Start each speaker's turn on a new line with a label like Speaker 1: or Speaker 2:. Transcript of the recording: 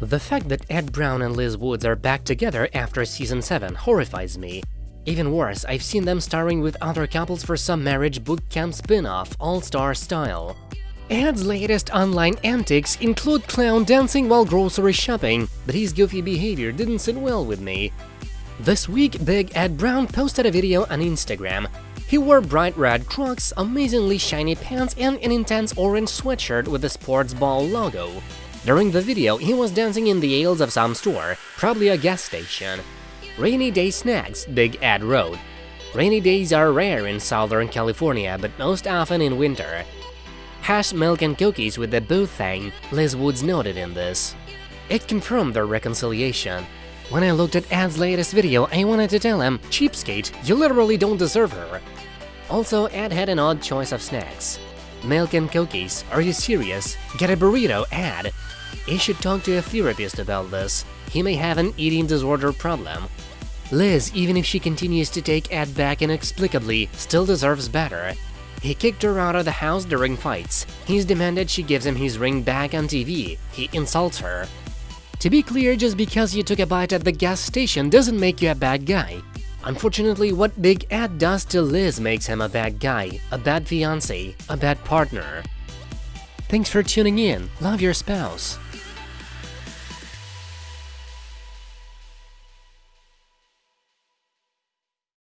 Speaker 1: The fact that Ed Brown and Liz Woods are back together after season 7 horrifies me. Even worse, I've seen them starring with other couples for some marriage boot camp spin-off, all-star style. Ed's latest online antics include clown dancing while grocery shopping, but his goofy behavior didn't sit well with me. This week, Big Ed Brown posted a video on Instagram. He wore bright red crocs, amazingly shiny pants, and an intense orange sweatshirt with the sports ball logo. During the video, he was dancing in the aisles of some store, probably a gas station. Rainy day snacks, Big Ed wrote. Rainy days are rare in Southern California, but most often in winter. Hash milk and cookies with the boo thing, Liz Woods noted in this. It confirmed their reconciliation. When I looked at Ed's latest video, I wanted to tell him, cheapskate, you literally don't deserve her. Also, Ed had an odd choice of snacks. Milk and cookies, are you serious? Get a burrito, Ed! He should talk to a therapist about this. He may have an eating disorder problem. Liz, even if she continues to take Ed back inexplicably, still deserves better. He kicked her out of the house during fights. He's demanded she gives him his ring back on TV. He insults her. To be clear, just because you took a bite at the gas station doesn't make you a bad guy. Unfortunately, what Big Ed does to Liz makes him a bad guy, a bad fiancé, a bad partner. Thanks for tuning in. Love your spouse.